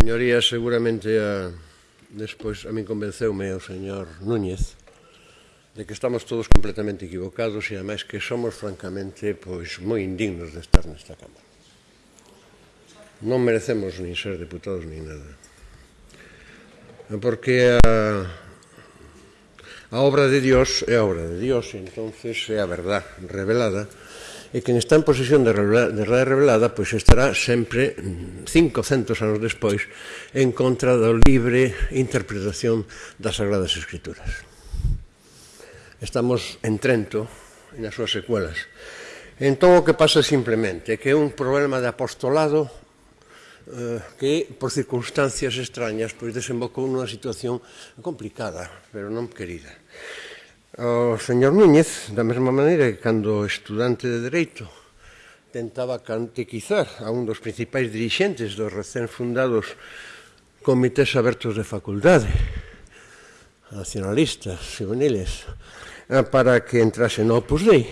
Señorías, seguramente a, despois a min convenceume o señor Núñez de que estamos todos completamente equivocados e ademais que somos francamente pois moi indignos de estar nesta Cámara. Non merecemos nin ser deputados nin nada. Porque a, a obra de Dios é a obra de Dios, entonces é a verdad revelada e quen está en posesión de realidade revelada pois estará sempre mm, 500 anos despois en contra da libre interpretación das Sagradas Escrituras. Estamos en Trento, e nas súas secuelas. Entón o que pasa simplemente que é un problema de apostolado eh, que por circunstancias extrañas pois desembocou nunha situación complicada, pero non querida. O señor Núñez, da mesma maneira que cando estudante de Dereito tentaba cantequizar a un dos principais dirixentes dos recén fundados comités abertos de facultade, nacionalistas, juveniles, eh, para que entrase no Opus Dei,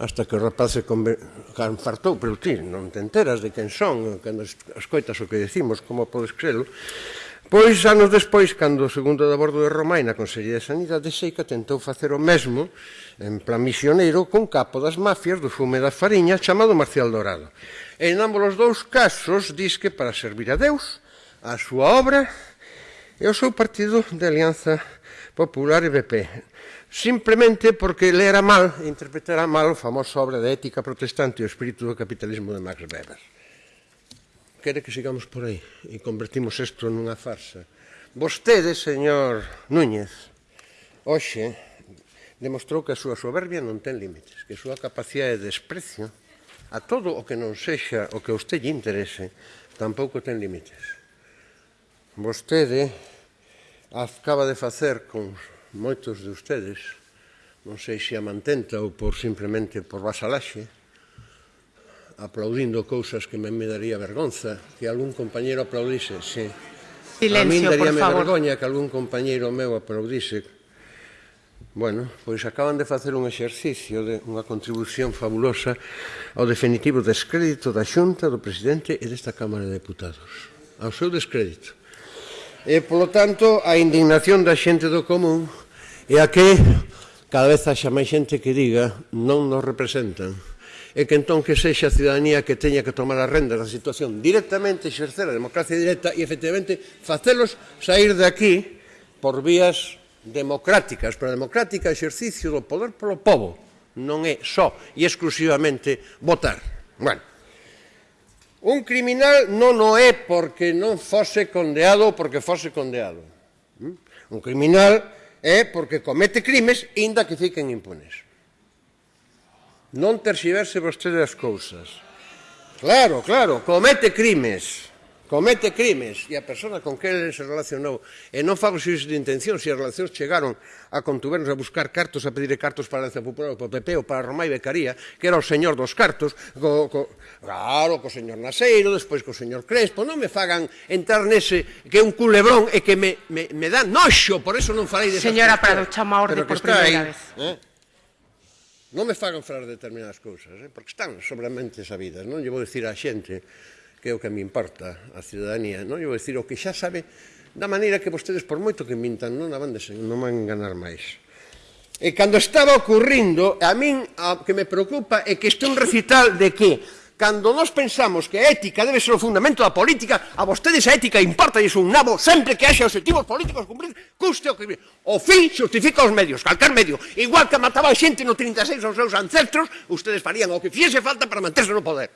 hasta que o rapaz se canfartou, pero ti non te enteras de quen son, eh, cando escoitas o que decimos, como podes crelo, Pois, anos despois, cando o segundo de bordo de Romai na Consellería de Sanidade Seica tentou facer o mesmo en plan misioneiro con capo das mafias do fume das fariña chamado Marcial Dorado. En ambos os dous casos diz que para servir a Deus, a súa obra e o seu partido de Alianza Popular e BP simplemente porque lera mal, interpretara mal a famosa obra de ética protestante e o espírito do capitalismo de Max Weber quere que sigamos por aí e convertimos isto nunha farsa. Vostede, señor Núñez, hoxe demostrou que a súa soberbia non ten límites, que a súa capacidade de desprecio a todo o que non sexa o que a usted lle interese tampouco ten límites. Vostede acaba de facer con moitos de ustedes, non sei se a mantenta ou por simplemente por vasalaxe, aplaudindo cousas que me, me daría vergonza que algún compañeiro aplaudise, sí. Silencio, a min daríame vergoña que algún compañeiro meu aplaudise. Bueno, pois acaban de facer un exercicio de unha contribución fabulosa ao definitivo descrédito da Xunta, do Presidente e desta Cámara de Deputados. Ao seu descrédito. E, polo tanto, a indignación da xente do común é a que cada vez haxa máis xente que diga non nos representan e que entón que sexa a ciudadanía que teña que tomar as rendas da situación directamente, exercer a democracia directa e efectivamente facelos sair de aquí por vías democráticas, pero a democrática exercicio do poder polo povo non é só e exclusivamente votar. Bueno, un criminal non o é porque non fose condeado ou porque fose condeado. Un criminal é porque comete crimes inda que fiquen impunes. Non terxiverse vostede as cousas. Claro, claro, comete crimes. Comete crimes. E a persona con que ele se relacionou. E non fago xuízes de intención se as relacións chegaron a contubernos a buscar cartos, a pedir cartos para a Alianza Popular, para o PP ou para Romai Becaría, que era o señor dos cartos, co, co, claro, co señor Naseiro, despois co señor Crespo. Non me fagan entrar nese que é un culebrón e que me, me, me dá noxo, por eso non farei de Señora Prado, chama a orde por primeira vez. Eh? Non me fagan falar determinadas cousas, eh? porque están sobramente sabidas. Non lle vou dicir á xente que é o que me importa a ciudadanía, non lle vou dicir o que xa sabe da maneira que vostedes, por moito que mintan, non abandes, non van ganar máis. E cando estaba ocurrindo, a min a que me preocupa é que este un recital de que Cando nós pensamos que a ética debe ser o fundamento da política, a vostedes a ética importa e un nabo sempre que haxe objetivos políticos cumprir, custe o que... O fin justifica os medios, calcar medio. Igual que mataba a xente no 36 aos seus ancestros, ustedes farían o que fiese falta para manterse no poder.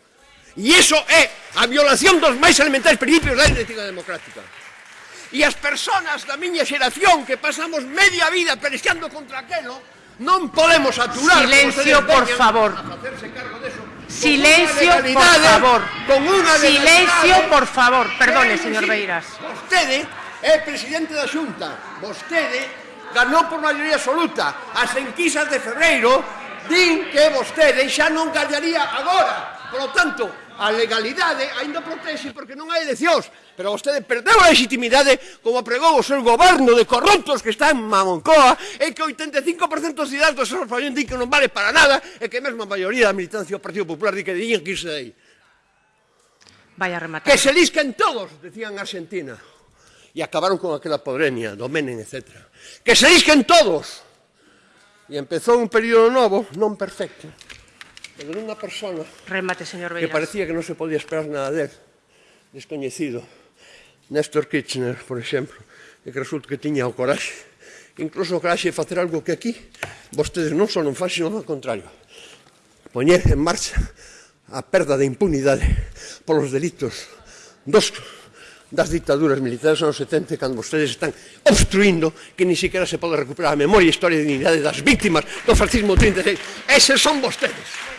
E iso é a violación dos máis elementais principios da ética democrática e as persoas da miña xeración que pasamos media vida pelexando contra aquelo, non podemos aturar... Silencio, por favor. Silencio, por favor. Con una Silencio, por favor. Perdone, señor Beiras. Vostede é presidente da Xunta. Vostede ganou por maioría absoluta. As enquisas de Ferreiro din que vostede xa non gallaría agora. Por lo tanto, a legalidade aínda protexe porque non hai eleccións, pero vostede perdeu a legitimidade como pregou o seu goberno de corruptos que está en Mamoncoa e que o 85% dos cidadãos do seu fallón di que non vale para nada e que mesmo a maioría da militancia do Partido Popular di que diñen que irse de aí. Vaya rematar. Que se lisquen todos, decían Argentina. E acabaron con aquela podrenia, do Menem, etc. Que se lisquen todos. E empezou un período novo, non perfecto pero dunha persona Remate, señor Beiras. que parecía que non se podía esperar nada del, descoñecido, Néstor Kirchner, por exemplo, e que resulta que tiña o coraxe, incluso o coraxe de facer algo que aquí vostedes non só non fan, sino ao contrario, poñer en marcha a perda de impunidade polos delitos dos das dictaduras militares anos 70 cando vostedes están obstruindo que ni siquiera se pode recuperar a memoria e historia de dignidade das víctimas do fascismo 36. Eses son vostedes.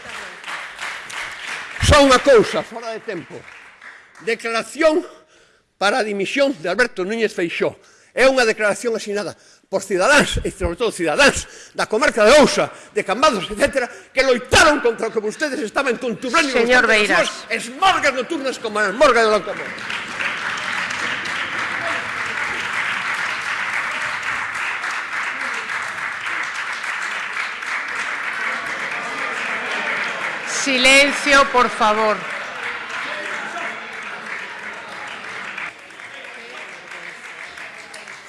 Só unha cousa, fora de tempo. Declaración para a dimisión de Alberto Núñez Feixó. É unha declaración asinada por cidadáns, e sobre todo cidadáns da comarca de Ousa, de Cambados, etc., que loitaron contra o que vostedes estaban conturbando Señor Beiras. Es esmorgas nocturnas como as morgas de Locomón. Silencio, por favor.